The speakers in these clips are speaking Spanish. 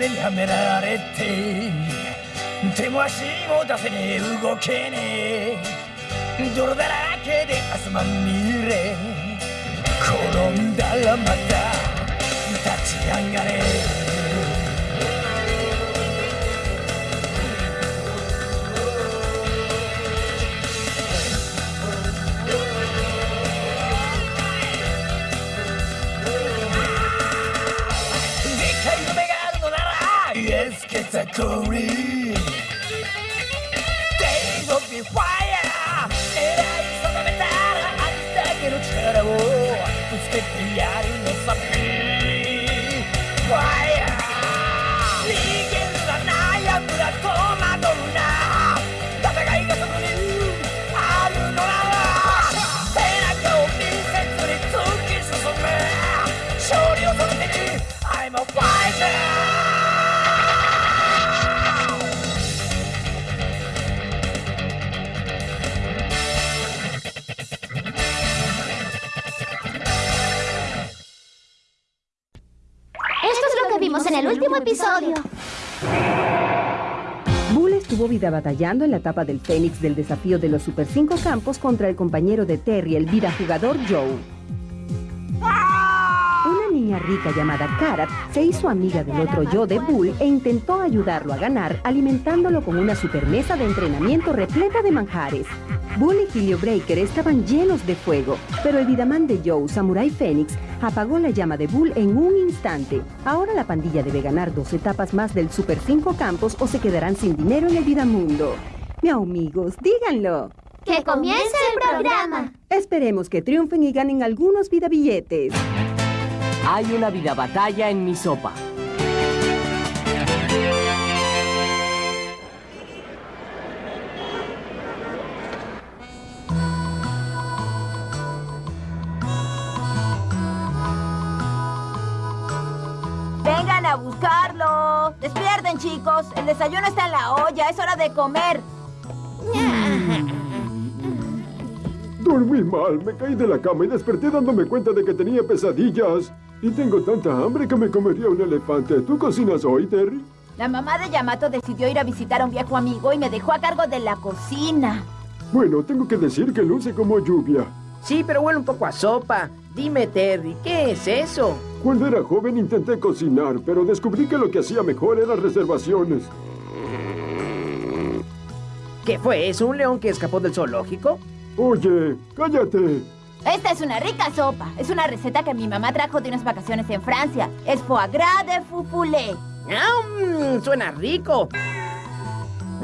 目にはめられて手も足も出せねえ。動けねえ。泥だらけで汗まみれ。転んだらまた立ち上がれ。It's a curry. Days of be fire. Era di sopravventare a distacchi non c'era. Tu stai. Fire. En el último episodio. Bull estuvo vida batallando en la etapa del Fénix del desafío de los Super 5 campos contra el compañero de Terry, el vida jugador Joe. Una niña rica llamada Karat se hizo amiga del otro yo de Bull e intentó ayudarlo a ganar alimentándolo con una supermesa de entrenamiento repleta de manjares. Bull y Helio Breaker estaban llenos de fuego, pero el vidamán de Joe, Samurai Fénix, apagó la llama de Bull en un instante. Ahora la pandilla debe ganar dos etapas más del Super 5 campos o se quedarán sin dinero en el Vidamundo. Miau amigos, díganlo. ¡Que comience el programa! Esperemos que triunfen y ganen algunos vidabilletes. Hay una vida batalla en mi sopa. Vengan a buscarlo. Despierten, chicos. El desayuno está en la olla. Es hora de comer. Dormí mal, me caí de la cama y desperté dándome cuenta de que tenía pesadillas. Y tengo tanta hambre que me comería un elefante. ¿Tú cocinas hoy, Terry? La mamá de Yamato decidió ir a visitar a un viejo amigo y me dejó a cargo de la cocina. Bueno, tengo que decir que luce como lluvia. Sí, pero huele un poco a sopa. Dime, Terry, ¿qué es eso? Cuando era joven intenté cocinar, pero descubrí que lo que hacía mejor eran reservaciones. ¿Qué fue eso? ¿Un león que escapó del zoológico? Oye, cállate. Esta es una rica sopa. Es una receta que mi mamá trajo de unas vacaciones en Francia. Es foie gras de fufulé. ¡Ah, mm, suena rico!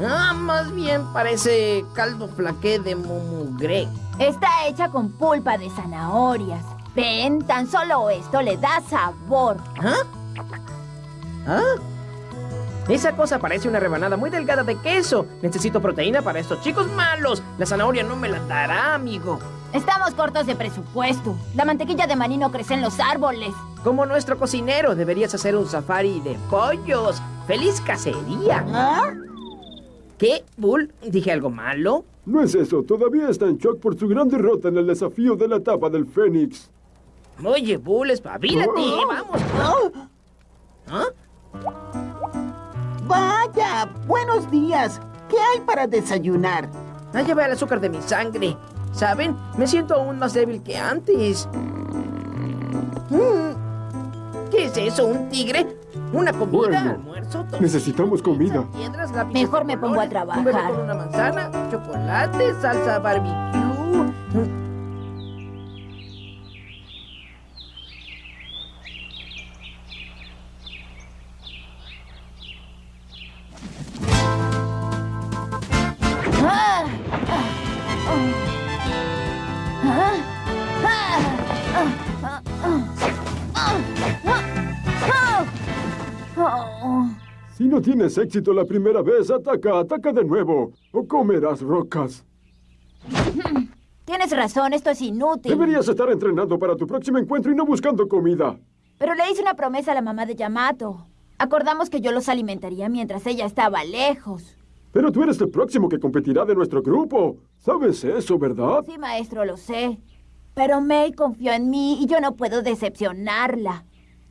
Ah, más bien parece caldo flaqué de mumugre. Está hecha con pulpa de zanahorias. Ven, tan solo esto le da sabor. ¿Ah? ¿Ah? Esa cosa parece una rebanada muy delgada de queso. Necesito proteína para estos chicos malos. La zanahoria no me la dará, amigo. Estamos cortos de presupuesto. La mantequilla de maní no crece en los árboles. Como nuestro cocinero, deberías hacer un safari de pollos. ¡Feliz cacería! ¿Ah? ¿Qué, Bull? ¿Dije algo malo? No es eso, todavía está en shock por su gran derrota en el desafío de la etapa del Fénix. Oye, Bull, espabilate, Oh. vamos. ¿Ah? Vaya, buenos días. ¿Qué hay para desayunar? Ah, ya ve el azúcar de mi sangre. ¿Saben? Me siento aún más débil que antes. Mm. ¿Qué es eso? ¿Un tigre? ¿Una comida? Bueno, ¿Almuerzo? Necesitamos comida. piedras, lápices Mejor me pongo a trabajar. Con una manzana, chocolate, salsa barbecue. Éxito la primera vez, ataca, ataca de nuevo. O comerás rocas. Tienes razón, esto es inútil. Deberías estar entrenando para tu próximo encuentro y no buscando comida. Pero le hice una promesa a la mamá de Yamato. Acordamos que yo los alimentaría mientras ella estaba lejos. Pero tú eres el próximo que competirá de nuestro grupo. ¿Sabes eso, verdad? Sí, maestro, lo sé. Pero May confió en mí y yo no puedo decepcionarla.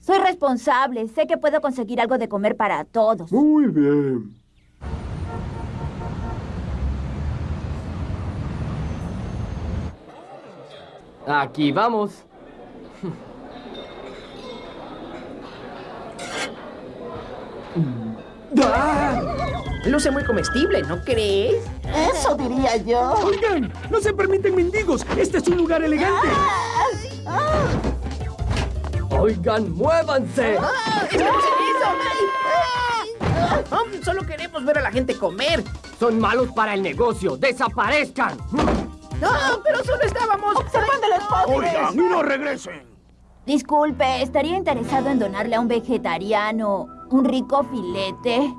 Soy responsable. Sé que puedo conseguir algo de comer para todos. Muy bien. Aquí vamos. Luce muy comestible, ¿no crees? Eso diría yo. Oigan, no se permiten mendigos. Este es un lugar elegante. Oigan, muévanse. Oh, solo queremos ver a la gente comer. Son malos para el negocio. ¡Desaparezcan! No, pero solo estábamos Observando los postres. Oigan, y no regresen. Disculpe, ¿estaría interesado en donarle a un vegetariano un rico filete?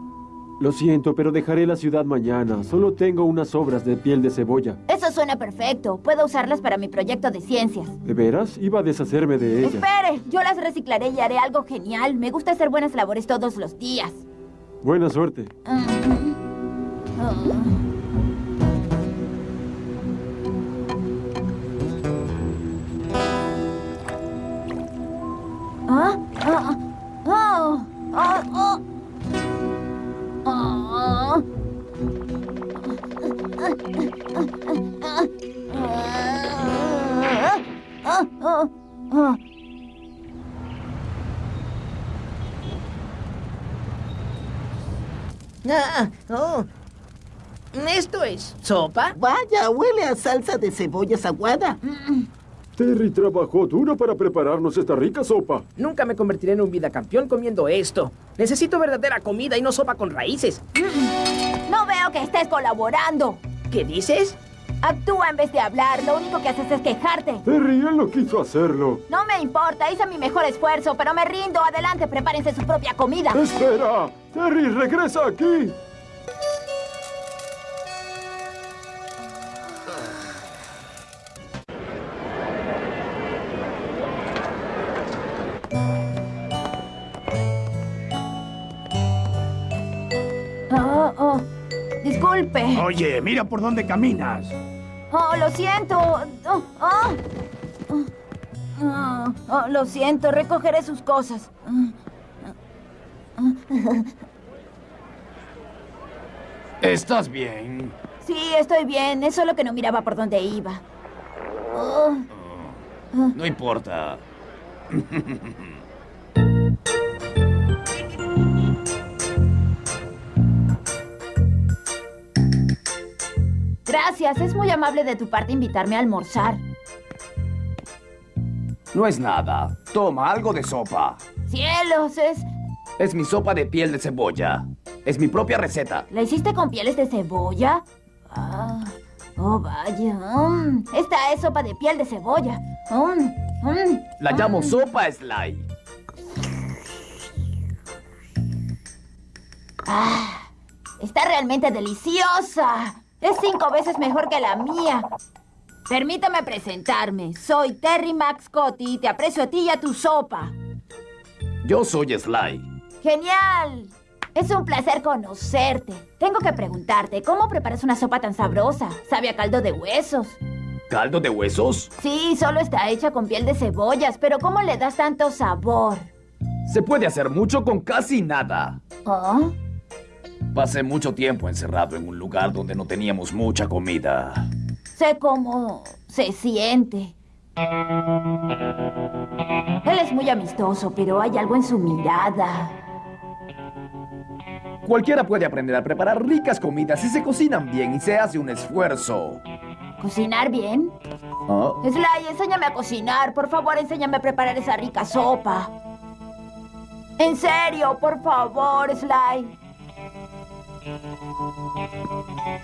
Lo siento, pero dejaré la ciudad mañana. Solo tengo unas obras de piel de cebolla. Eso suena perfecto. Puedo usarlas para mi proyecto de ciencias. ¿De veras? Iba a deshacerme de ella. Espere, yo las reciclaré y haré algo genial. Me gusta hacer buenas labores todos los días. Buena suerte. ¿Ah? Ah, ah, ah, ah. Ah. Ah, ah, ah, ah. Ah, oh. ¿Esto es sopa? Vaya, huele a salsa de cebollas aguada. Terry trabajó duro para prepararnos esta rica sopa. Nunca me convertiré en un vida campeón comiendo esto. Necesito verdadera comida y no sopa con raíces. Veo que estés colaborando. ¿Qué dices? Actúa en vez de hablar. Lo único que haces es quejarte. Terry, él no quiso hacerlo. No me importa, hice mi mejor esfuerzo, pero me rindo. Adelante, prepárense su propia comida. ¡Espera! ¡Terry, regresa aquí! Oye, mira por dónde caminas. Oh, lo siento. Oh, oh. Oh, oh, lo siento, recogeré sus cosas. ¿Estás bien? Sí, estoy bien. Es solo que no miraba por dónde iba. Oh, No importa. gracias, es muy amable de tu parte invitarme a almorzar. No es nada. Toma algo de sopa. Cielos, es... Es mi sopa de piel de cebolla. Es mi propia receta. ¿La hiciste con pieles de cebolla? Ah, oh, vaya. mm, esta es sopa de piel de cebolla. Mm, mm. La llamo sopa Sly. Ah, está realmente deliciosa. Es cinco veces mejor que la mía. Permítame presentarme. Soy Terry Max Cotti y te aprecio a ti y a tu sopa. Yo soy Sly. ¡Genial! Es un placer conocerte. Tengo que preguntarte, ¿cómo preparas una sopa tan sabrosa? ¿Sabe a caldo de huesos? ¿Caldo de huesos? Sí, solo está hecha con piel de cebollas, pero ¿cómo le das tanto sabor? Se puede hacer mucho con casi nada. ¿Oh? Pasé mucho tiempo encerrado en un lugar donde no teníamos mucha comida. Sé cómo se siente. Él es muy amistoso, pero hay algo en su mirada. Cualquiera puede aprender a preparar ricas comidas si se cocinan bien y se hace un esfuerzo. ¿Cocinar bien? ¿Ah? Sly, enséñame a cocinar. Por favor, enséñame a preparar esa rica sopa. En serio, por favor, Sly.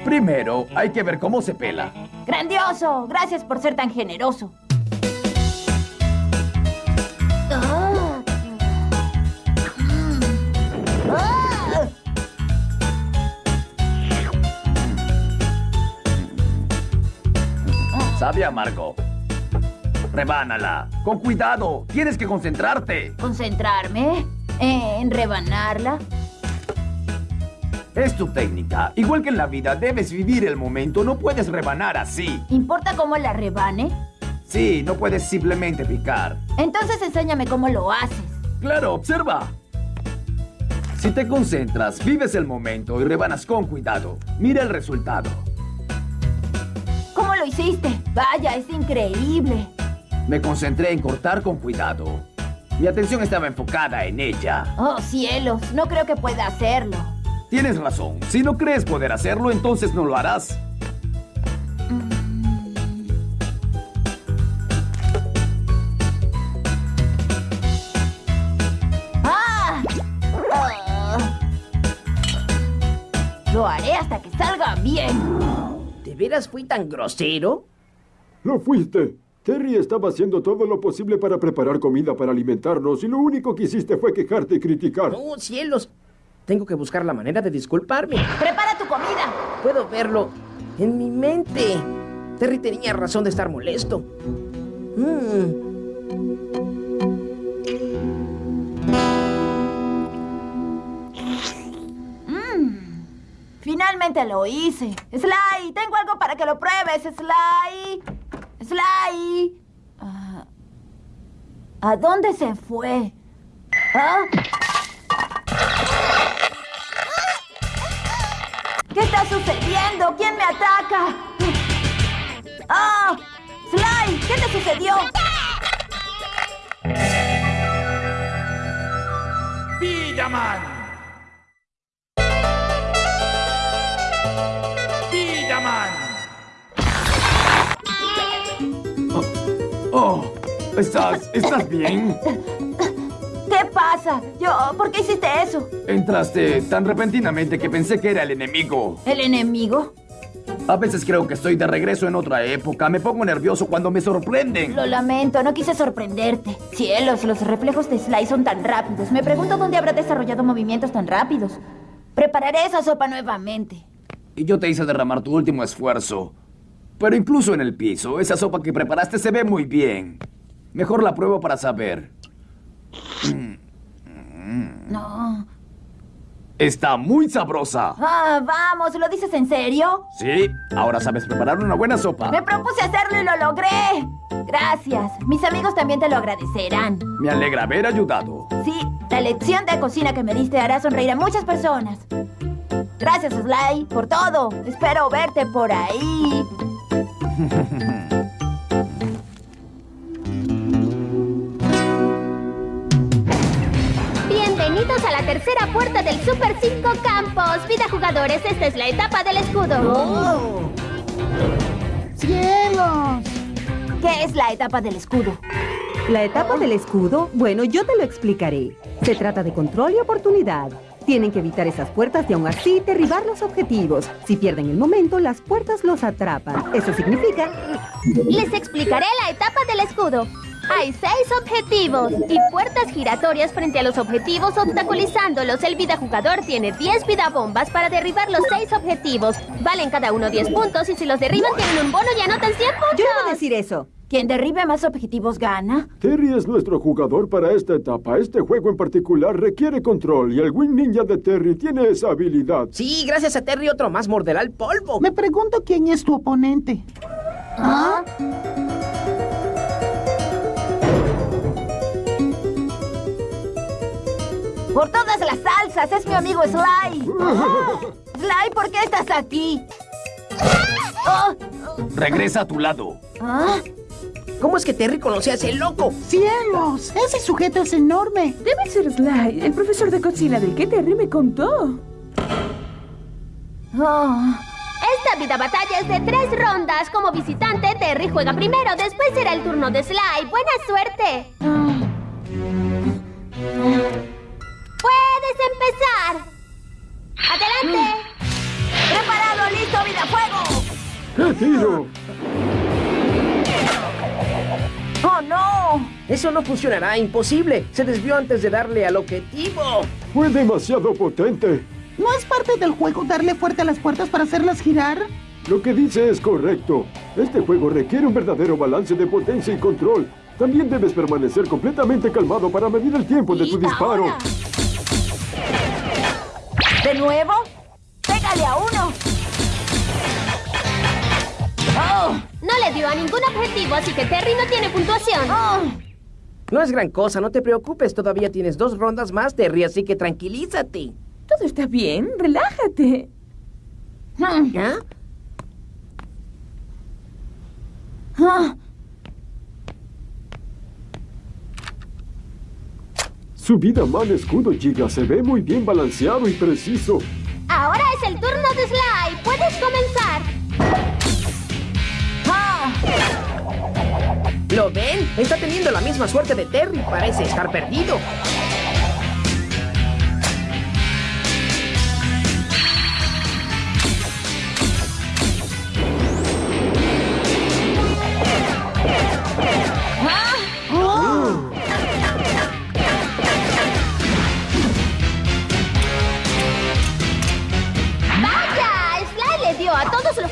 Primero, hay que ver cómo se pela. ¡Grandioso! Gracias por ser tan generoso. Sabe amargo. Rebánala. Con cuidado. Tienes que concentrarte. ¿Concentrarme? ¿En rebanarla? Es tu técnica. Igual que en la vida, debes vivir el momento. No puedes rebanar así. ¿Importa cómo la rebane? Sí, no puedes simplemente picar. Entonces enséñame cómo lo haces. claro, observa. Si te concentras, vives el momento y rebanas con cuidado, mira el resultado. ¿Cómo lo hiciste? Vaya, es increíble. Me concentré en cortar con cuidado. Mi atención estaba enfocada en ella. Oh, cielos, no creo que pueda hacerlo. Tienes razón. Si no crees poder hacerlo, entonces no lo harás. ¡Ah! Lo haré hasta que salga bien. ¿De veras fui tan grosero? Lo fuiste. Terry estaba haciendo todo lo posible para preparar comida para alimentarnos y lo único que hiciste fue quejarte y criticar. ¡Oh, cielos! Tengo que buscar la manera de disculparme. ¡Prepara tu comida! Puedo verlo en mi mente. Terry tenía razón de estar molesto. Mm. Finalmente lo hice. Sly, tengo algo para que lo pruebes, Sly. Sly. Ah, ¿A dónde se fue? ¿Ah? ¿Qué está sucediendo? ¿Quién me ataca? ¡Ah! ¡Sly! ¿Qué te sucedió? Vidaman. Vidaman. Oh, ¿estás, estás bien? Yo, ¿por qué hiciste eso? Entraste tan repentinamente que pensé que era el enemigo. ¿El enemigo? A veces creo que estoy de regreso en otra época. Me pongo nervioso cuando me sorprenden. Lo lamento, no quise sorprenderte. Cielos, los reflejos de Sly son tan rápidos. Me pregunto dónde habrá desarrollado movimientos tan rápidos. Prepararé esa sopa nuevamente. Y yo te hice derramar tu último esfuerzo. Pero incluso en el piso, esa sopa que preparaste se ve muy bien. Mejor la pruebo para saber. No. Está muy sabrosa. Ah, vamos, ¿lo dices en serio? Sí, ahora sabes preparar una buena sopa. Me propuse hacerlo y lo logré. Gracias. Mis amigos también te lo agradecerán. Me alegra haber ayudado. Sí, la lección de cocina que me diste hará sonreír a muchas personas. Gracias, Sly, por todo. Espero verte por ahí. tercera puerta del Super 5 Campos. Vida jugadores, esta es la etapa del escudo. ¡Cielos! ¿Qué es la etapa del escudo? La etapa del escudo, bueno, yo te lo explicaré. Se trata de control y oportunidad. Tienen que evitar esas puertas y aún así derribar los objetivos. Si pierden el momento, las puertas los atrapan. Eso significa... Les explicaré la etapa del escudo. Hay seis objetivos y puertas giratorias frente a los objetivos obstaculizándolos. El vida jugador tiene 10 vida bombas para derribar los seis objetivos. Valen cada uno 10 puntos y si los derriban tienen un bono y anotan 100 puntos. Yo iba a decir eso. Quien derribe más objetivos gana. Terry es nuestro jugador para esta etapa. Este juego en particular requiere control y el Wing Ninja de Terry tiene esa habilidad. Sí, gracias a Terry otro más morderá el polvo. Me pregunto quién es tu oponente. ¿Ah? Por todas las salsas, es mi amigo Sly. Sly, ¿por qué estás aquí? Oh, Regresa a tu lado. ¿ah? ¿Cómo es que Terry conoce a ese loco? ¡Cielos! Ese sujeto es enorme. Debe ser Sly, el profesor de Godzilla del que Terry me contó. Oh. Esta vida batalla es de tres rondas. Como visitante, Terry juega primero. Después será el turno de Sly. ¡Buena suerte! ¡Puedes empezar! ¡Adelante! ¡Preparado, listo, vida fuego! ¡Qué tiro! ¡Oh, no! Eso no funcionará, imposible. Se desvió antes de darle al objetivo. Fue demasiado potente. ¿No es parte del juego darle fuerte a las puertas para hacerlas girar? Lo que dice es correcto. Este juego requiere un verdadero balance de potencia y control. También debes permanecer completamente calmado para medir el tiempo de tu disparo. ahora. ¿De nuevo? ¡Pégale a uno! ¡Oh! No le dio a ningún objetivo, así que Terry no tiene puntuación. ¡Oh! No es gran cosa, no te preocupes. Todavía tienes dos rondas más, Terry, así que tranquilízate. Todo está bien, relájate. ¿Ya? Ah, Su vida man escudo, chica, se ve muy bien balanceado y preciso. Ahora es el turno de Sly. Puedes comenzar. ah. ¿Lo ven? Está teniendo la misma suerte de Terry. Parece estar perdido.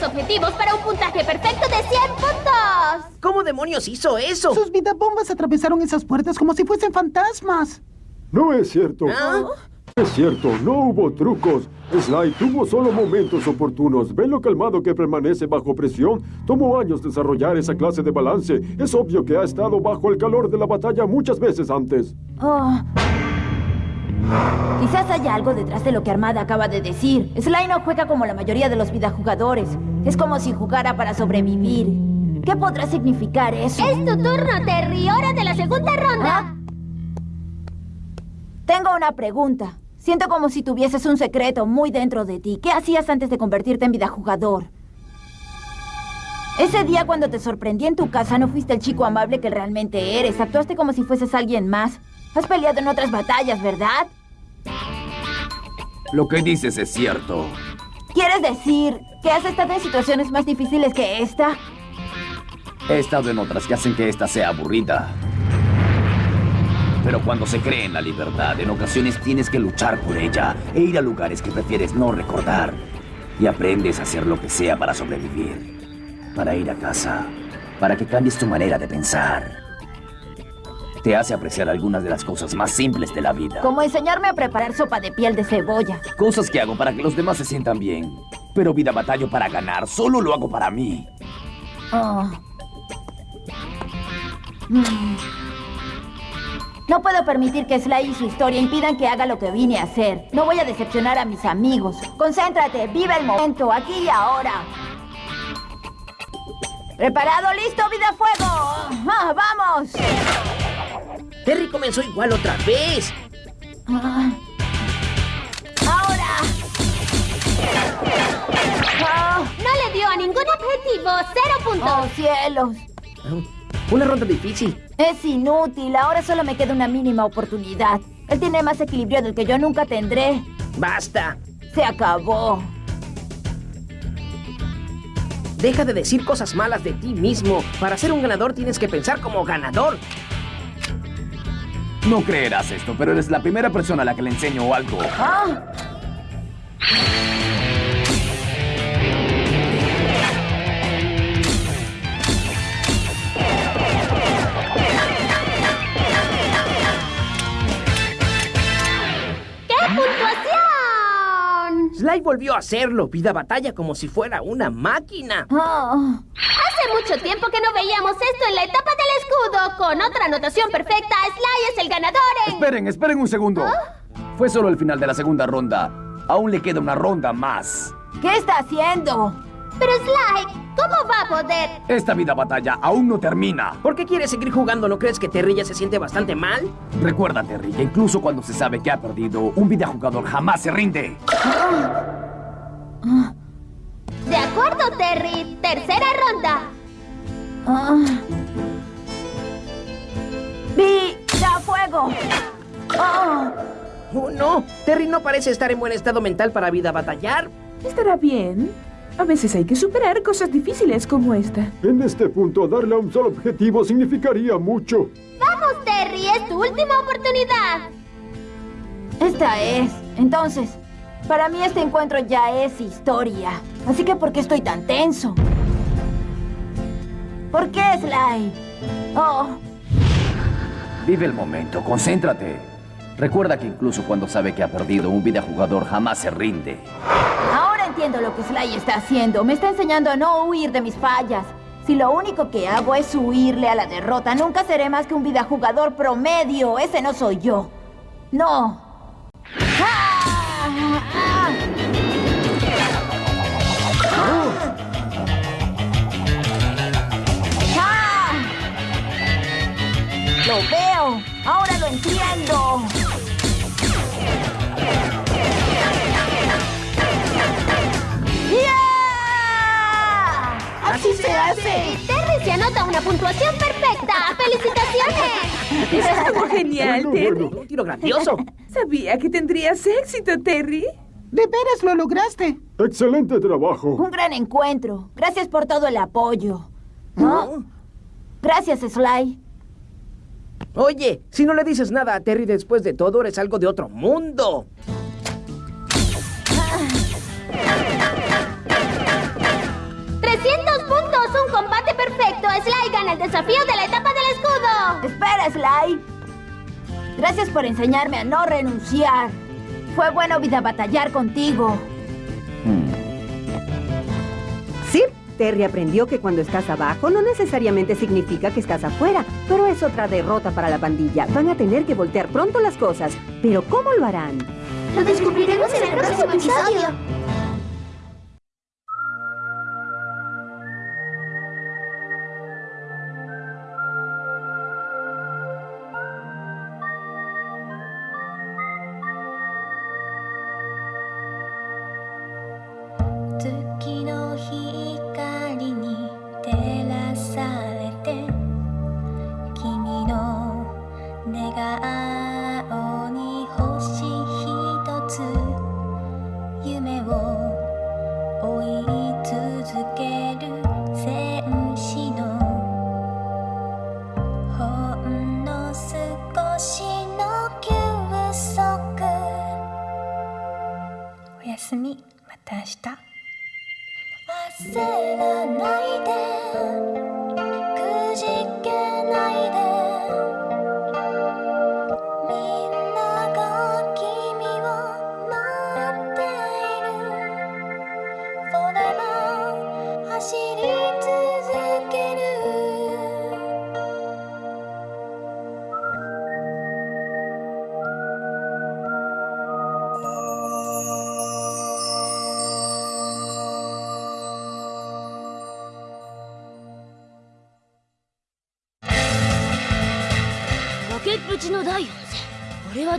Los objetivos para un puntaje perfecto de 100 puntos. ¿Cómo demonios hizo eso? Sus vidabombas atravesaron esas puertas como si fuesen fantasmas. No es cierto. ¿Ah? Es cierto, no hubo trucos. Sly tuvo solo momentos oportunos. ¿Ven lo calmado que permanece bajo presión? Tomó años desarrollar esa clase de balance. Es obvio que ha estado bajo el calor de la batalla muchas veces antes. Oh. Quizás haya algo detrás de lo que Armada acaba de decir. Sly no juega como la mayoría de los vidajugadores. Es como si jugara para sobrevivir. ¿Qué podrá significar eso? Es tu turno, Terry. Hora de la segunda ronda. ¿Ah? Tengo una pregunta. Siento como si tuvieses un secreto muy dentro de ti. ¿Qué hacías antes de convertirte en vidajugador? Ese día cuando te sorprendí en tu casa no fuiste el chico amable que realmente eres. Actuaste como si fueses alguien más. Has peleado en otras batallas, ¿verdad? Lo que dices es cierto. ¿Quieres decir que has estado en situaciones más difíciles que esta? He estado en otras que hacen que esta sea aburrida. Pero cuando se cree en la libertad, en ocasiones tienes que luchar por ella e ir a lugares que prefieres no recordar. Y aprendes a hacer lo que sea para sobrevivir. Para ir a casa. Para que cambies tu manera de pensar. Te hace apreciar algunas de las cosas más simples de la vida. Como enseñarme a preparar sopa de piel de cebolla. Cosas que hago para que los demás se sientan bien. Pero vida batallo para ganar, solo lo hago para mí. Oh. Mm. No puedo permitir que Sly y su historia impidan que haga lo que vine a hacer. No voy a decepcionar a mis amigos. Concéntrate, vive el momento, aquí y ahora. ¿Preparado? ¿Listo? ¡Vida fuego! Ah, ¡Vamos! Terry comenzó igual otra vez. Ah. ¡Ahora! Ah. No le dio a ningún objetivo. Cero puntos. ¡Oh, cielos! Una ronda difícil. Es inútil. Ahora solo me queda una mínima oportunidad. Él tiene más equilibrio del que yo nunca tendré. Basta. Se acabó. Deja de decir cosas malas de ti mismo. Para ser un ganador tienes que pensar como ganador. No creerás esto, pero eres la primera persona a la que le enseño algo. Ah. ¡Qué puntuación! Sly volvió a hacerlo. Vida batalla como si fuera una máquina. Ah. Hace mucho tiempo que no veíamos esto en la etapa del escudo. Con otra anotación perfecta, Sly es el ganador en... Esperen, esperen un segundo. Fue solo el final de la segunda ronda. Aún le queda una ronda más. ¿Qué está haciendo? Pero Sly, ¿cómo va a poder? Esta vida batalla aún no termina. ¿Por qué quieres seguir jugando? ¿No crees que Terry ya se siente bastante mal? Recuerda, Terry, que incluso cuando se sabe que ha perdido, un videojugador jamás se rinde. De acuerdo, Terry. Tercera ronda. Ah. ¡Vida fuego! Ah. Oh, no. Terry no parece estar en buen estado mental para vida batallar. Estará bien. A veces hay que superar cosas difíciles como esta. En este punto, darle a un solo objetivo significaría mucho. Vamos, Terry. Es tu última oportunidad. Esta es. Entonces, para mí este encuentro ya es historia. Así que, ¿por qué estoy tan tenso? ¿Por qué, Sly? Oh, Vive el momento, concéntrate. Recuerda que incluso cuando sabe que ha perdido, un videojugador jamás se rinde. ahora entiendo lo que Sly está haciendo. Me está enseñando a no huir de mis fallas, Si lo único que hago es huirle a la derrota, nunca seré más que un videojugador promedio. Ese no soy yo. No. ¡Ah! Lo veo. Ahora lo entiendo. ¡Ya! ¡Así se hace! Terry se anota una puntuación perfecta. ¡Felicitaciones! Estuvo genial, Bueno, Terry. bueno. Un tiro grandioso. Sabía que tendrías éxito, Terry. ¿De veras lo lograste? Excelente trabajo. Un gran encuentro. Gracias por todo el apoyo. ¿No? Gracias, Sly. Oye, si no le dices nada a Terry después de todo, eres algo de otro mundo. ¡300 puntos! ¡Un combate perfecto! Sly gana el desafío de la etapa del escudo. Espera, Sly. Gracias por enseñarme a no renunciar. Fue bueno vida batallar contigo. Sí, Terry aprendió que cuando estás abajo no necesariamente significa que estás afuera, pero es otra derrota para la pandilla. Van a tener que voltear pronto las cosas. Pero ¿cómo lo harán? Lo descubriremos en el próximo episodio.「 내가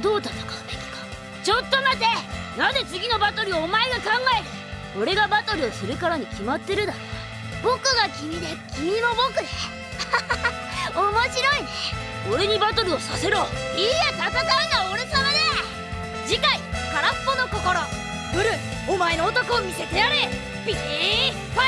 どう戦うべきかちょっと待て。なぜ次のバトルをお前が考える？俺がバトルをするからに決まってるだろ僕が君で君も僕で。面白いね俺にバトルをさせろいいや戦うのは俺様だ次回「空っぽの心」ブルお前の男を見せてやれ。ビーフ